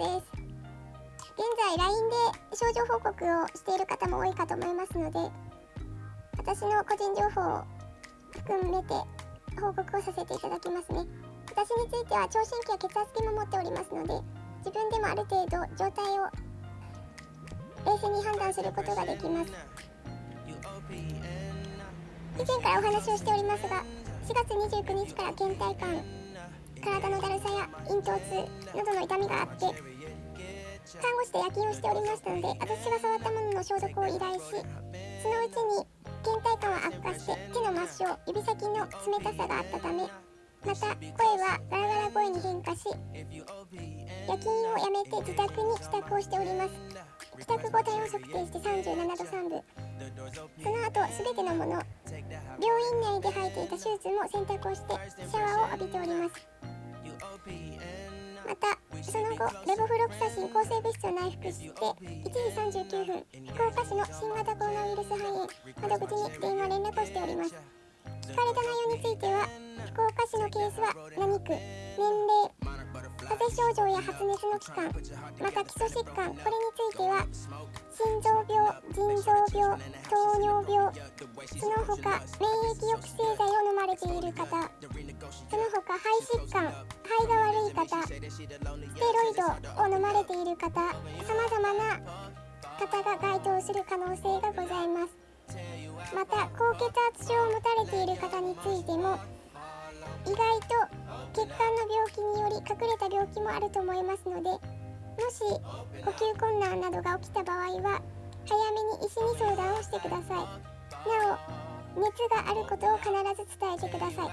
です。現在 LINE で症状報告をしている方も多いかと思いますので私の個人情報を含めて報告をさせていただきますね。私については聴診器や血圧計も持っておりますので自分でもある程度状態を冷静に判断することができます。以前からお話をしておりますが4月29日から倦怠感体のだるさや咽頭痛などの痛みがあって看護師で夜勤をしておりましたので私が触ったものの消毒を依頼しそのうちに倦怠感は悪化して手の末梢指先の冷たさがあったためまた声はガラガラ声に変化し夜勤をやめて自宅に帰宅をしております。帰宅後体温測定して37度3分。その後全てのもの病院内で履いていたシューズも洗濯をしてシャワーを浴びております。またその後レボフロクサシン抗生物質を内服して1時39分福岡市の新型コロナウイルス肺炎窓口に電話連絡をしております。聞かれた内容については福岡市のケースは何区年齢風邪症状や発熱の期間また基礎疾患これについては心臓病腎臓病糖尿病その他免疫抑制剤を飲まれている方その他肺疾患肺が悪い方ステロイドを飲まれている方さまざまな方が該当する可能性がございます。また高血圧症を持たれている方についても意外と血管の病気により隠れた病気もあると思いますのでもし呼吸困難などが起きた場合は早めに医師に相談をしてください。なお熱があることを必ず伝えてください。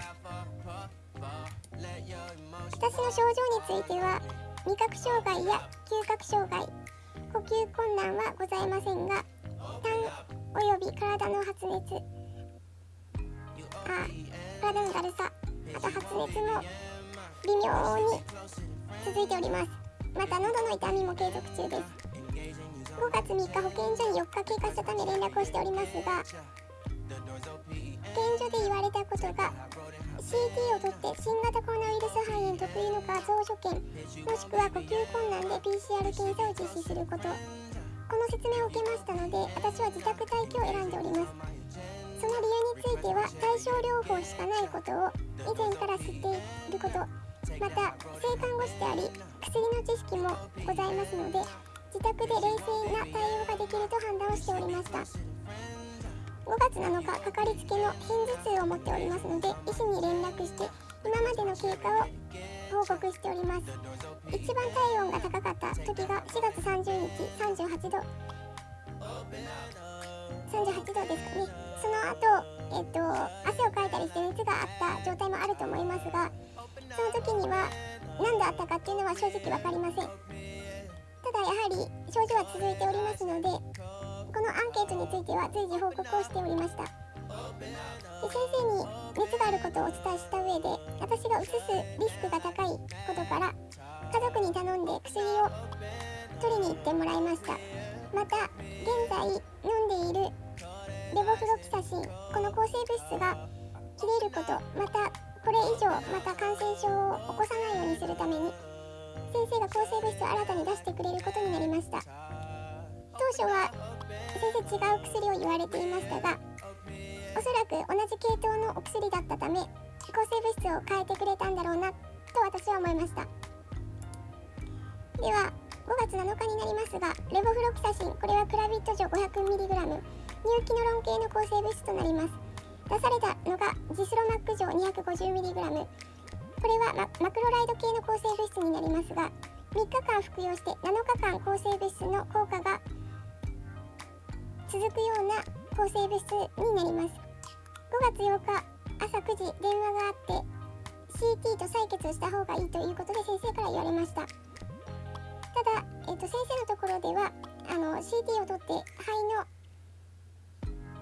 私の症状については味覚障害や嗅覚障害呼吸困難はございませんが痰および体の発熱あ体のだるさあと発熱も微妙に続いております。また喉の痛みも継続中です。5月3日保健所に4日経過したため連絡をしておりますが保健所で言われたことが CT を取って新型コロナウイルス肺炎特有の画像所見もしくは呼吸困難で PCR 検査を実施すること。この説明を受けましたので私は自宅待機を選んでおります。その理由については対症療法しかないことを以前から知っていること。また性看護師であり薬の知識もございますので自宅で冷静な対応ができると判断をしておりました。5月7日かかりつけの片頭痛を持っておりますので医師に連絡して今までの経過を報告しております。一番体温が高かった時が4月30日38度。38度ですかね。その後、えっと、汗をかいたりして熱があった状態もあると思いますがその時には何であったかっていうのは正直分かりません。ただやはり症状は続いておりますのでこのアンケートについては随時報告をしておりました。で先生に熱があることをお伝えした上で私がうつすリスクが高いことから家族に頼んで薬を取りに行ってもらいました。また現在飲んでいるレボフロキサシンこの抗生物質が切れることまたこれ以上また感染症を起こさないようにするために先生が抗生物質を新たに出してくれることになりました。当初は先生違う薬を言われていましたがおそらく同じ系統のお薬だったため抗生物質を変えてくれたんだろうなと私は思いました。では5月7日になりますがレボフロキサシンこれはクラビット錠 500mg 乳キノロン系の抗生物質となります。出されたのがジスロマック錠 250mg これはママクロライド系の抗生物質になりますが3日間服用して7日間抗生物質の効果が続くような抗生物質になります。5月8日朝9時電話があって CT と採血をした方がいいということで先生から言われました。ただ、えーと、先生のところではあの CT を取って肺の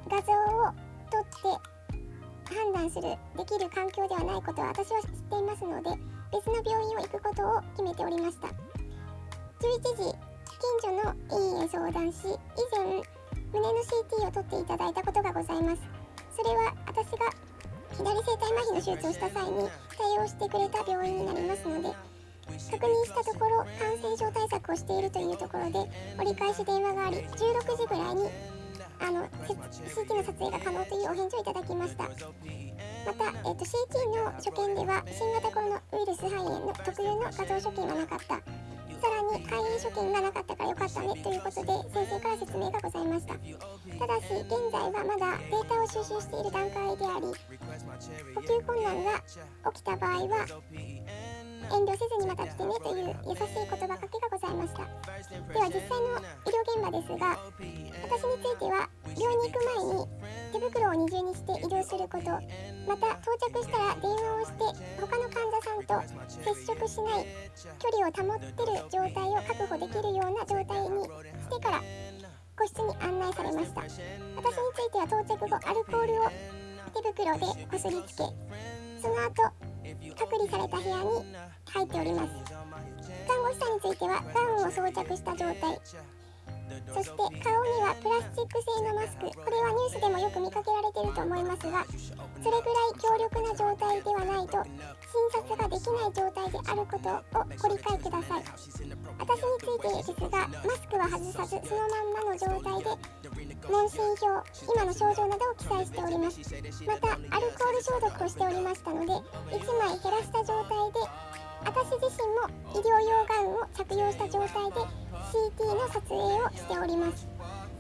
画像を撮って判断するできる環境ではないことは私は知っていますので別の病院を行くことを決めておりました。11時近所の医院へ相談し以前胸の CT を取っていただいたことがございます。それは私が左声帯麻痺の手術をした際に対応してくれた病院になりますので確認したところ感染症対策をしているというところで折り返し電話があり16時ぐらいにあの CT の撮影が可能というお返事をいただきました。また、えーと、CT の所見では新型コロナウイルス肺炎の特有の画像所見はなかった。さらに肺炎所見がなかったからよかったねということで先生から説明がございました。ただし現在はまだデータを収集している段階であり呼吸困難が起きた場合は遠慮せずにまた来てねという優しい言葉かけがございました。では実際の医療現場ですが私については病院に行く前に手袋を二重にして移動することまた到着したら電話をして他の患者さんと接触しない距離を保ってる状態を確保できるような状態にしてから個室に案内されました。私については到着後アルコールを手袋でこすりつけその後隔離された部屋に入っております。看護師さんについてはガウンを装着した状態。そして顔にはプラスチック製のマスク。これはニュースでもよく見かけられてると思いますがそれぐらい強力な状態ではないと診察ができない状態であることをご理解ください。私についてですがマスクは外さずそのまんまの状態で問診票今の症状などを記載しております。またアルコール消毒をしておりましたので1枚減らした状態で私自身も医療用ガウンを着用した状態で CT の撮影をしております。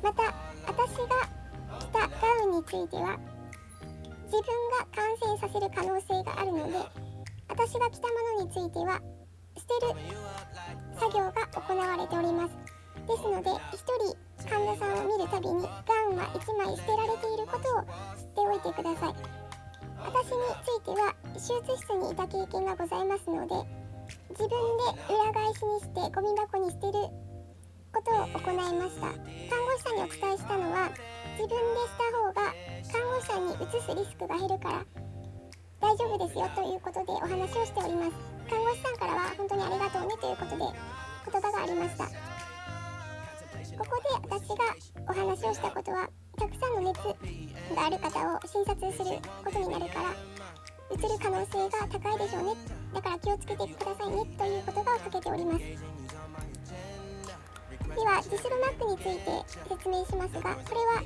また私が着たガウンについては自分が感染させる可能性があるので私が着たものについては捨てる作業が行われております。ですので1人患者さんるたびにガウンは1枚捨てられていることを知っておいてください。私については手術室にいた経験がございますので自分で裏返しにしてゴミ箱に捨てることを行いました。看護師さんにお伝えしたのは自分でした方が看護師さんにうつすリスクが減るから大丈夫ですよということでお話をしております。看護師さんからは本当にありがとうねということで言葉がありました。ある方を診察することになるからうつる可能性が高いでしょうね。だから気をつけてくださいねという言葉をかけております。ではジスロマックについて説明しますがこれはフ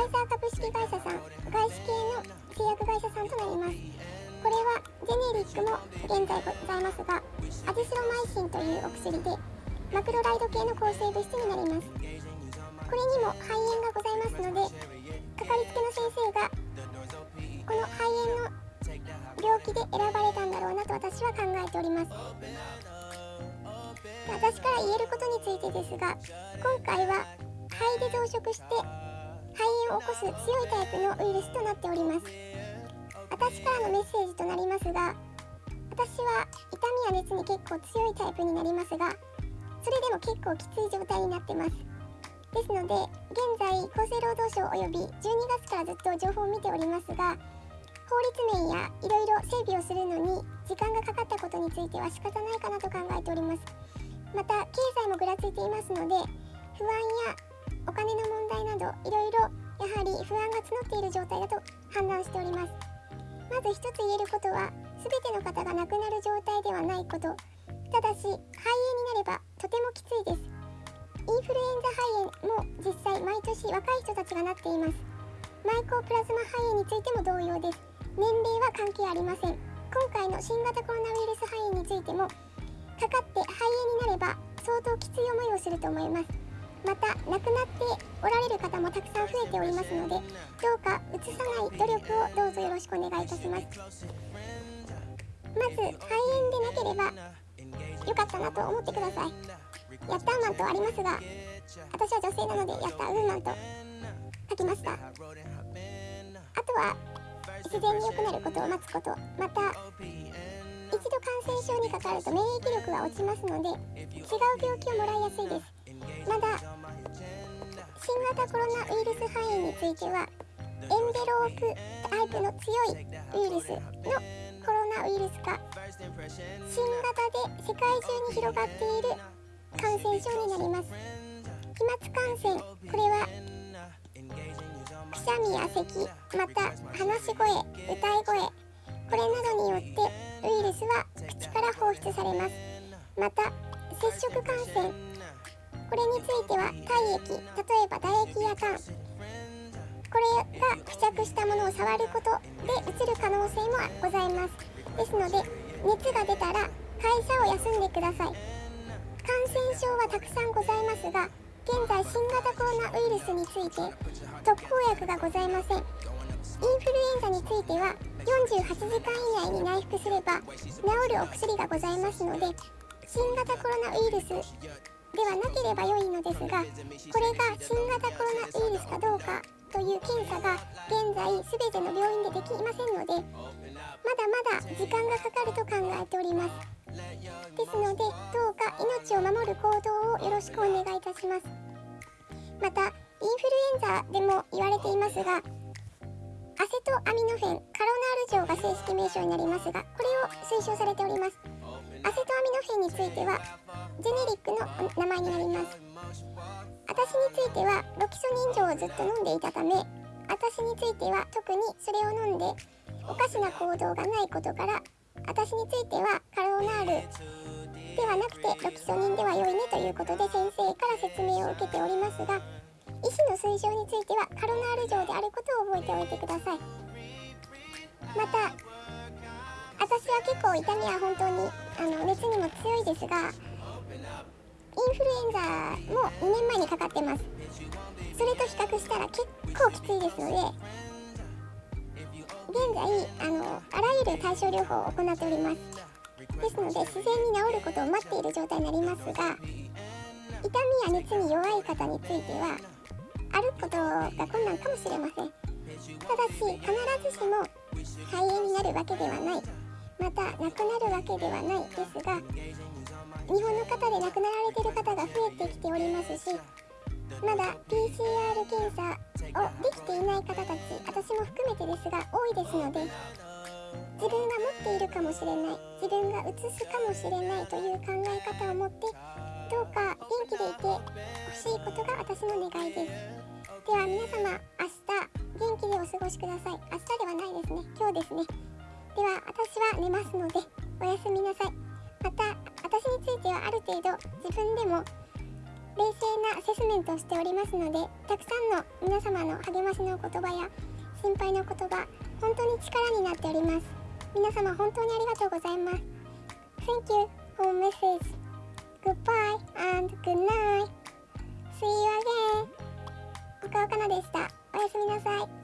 ァイザー株式会社さん外資系の製薬会社さんとなります。これはジェネリックも現在ございますがアジスロマイシンというお薬でマクロライド系の抗生物質になります。これにも肺炎がございますので先生がこの肺炎の病気で選ばれたんだろうなと私は考えております。私から言えることについてですが今回は肺で増殖して肺炎を起こす強いタイプのウイルスとなっております。私からのメッセージとなりますが私は痛みや熱に結構強いタイプになりますがそれでも結構きつい状態になってます。ですので現在厚生労働省および12月からずっと情報を見ておりますが法律面やいろいろ整備をするのに時間がかかったことについては仕方ないかなと考えております。また経済もぐらついていますので不安やお金の問題などいろいろやはり不安が募っている状態だと判断しております。まず一つ言えることは全ての方が亡くなる状態ではないこと。ただし肺炎になればとてもきついです。インフルエンザ肺炎も実際毎年若い人たちがなっています。マイコープラズマ肺炎についても同様です。年齢は関係ありません。今回の新型コロナウイルス肺炎についてもかかって肺炎になれば相当きつい思いをすると思います。また亡くなっておられる方もたくさん増えておりますのでどうかうつさない努力をどうぞよろしくお願いいたします。まず肺炎でなければ良かったなと思ってください。ヤッターマンとありますが私は女性なのでヤッターウーマンと書きました。あとは自然に良くなることを待つこと。また一度感染症にかかると免疫力が落ちますので違う病気をもらいやすいです。まだ新型コロナウイルス肺炎についてはエンベロープタイプの強いウイルスのコロナウイルスか新型で世界中に広がっている感染症になります。飛沫感染これはくしゃみや咳また話し声歌い声これなどによってウイルスは口から放出されます。また接触感染これについては体液例えば唾液や痰これが付着したものを触ることでうつる可能性もございます。ですので熱が出たら会社を休んでください。染症はたくさんございますが現在新型コロナウイルスについて特効薬がございません。インフルエンザについては48時間以内に内服すれば治るお薬がございますので新型コロナウイルスではなければ良いのですがこれが新型コロナウイルスかどうかという検査が現在全ての病院でできませんのでまだまだ時間がかかると考えております。ですのでどうか命を守る行動をよろしくお願いいたします。またインフルエンザでも言われていますがアセトアミノフェンカロナール錠が正式名称になりますがこれを推奨されております。アセトアミノフェンについてはジェネリックの名前になります。私についてはロキソニン錠をずっと飲んでいたため私については特にそれを飲んでおかしな行動がないことから私についてはカロナールではなくてロキソニンでは良いねということで先生から説明を受けておりますが医師の推奨についてはカロナール錠であることを覚えておいてください。また私は結構痛みは本当にあの熱にも強いですがインフルエンザも2年前にかかってます。それと比較したら結構きついですので現在あのあらゆる対症療法を行っております。ですので自然に治ることを待っている状態になりますが痛みや熱に弱い方については歩くことが困難かもしれません。ただし必ずしも肺炎になるわけではない。また亡くなるわけではないですが日本の方で亡くなられている方が増えてきておりますしまだ PCR 検査をできていない方たち私も含めてですが多いですので自分が持っているかもしれない自分がうつすかもしれないという考え方を持ってどうか元気でいてほしいことが私の願いです。では皆様明日元気でお過ごしください。明日ではないですね。今日ですね。では私は寝ますのでおやすみなさい。また私についてはある程度自分でも冷静なアセスメントをしておりますのでたくさんの皆様の励ましの言葉や心配の言葉本当に力になっております。皆様本当にありがとうございます。Thank you for message. Goodbye and good night. See you again. 岡岡菜でした。おやすみなさい。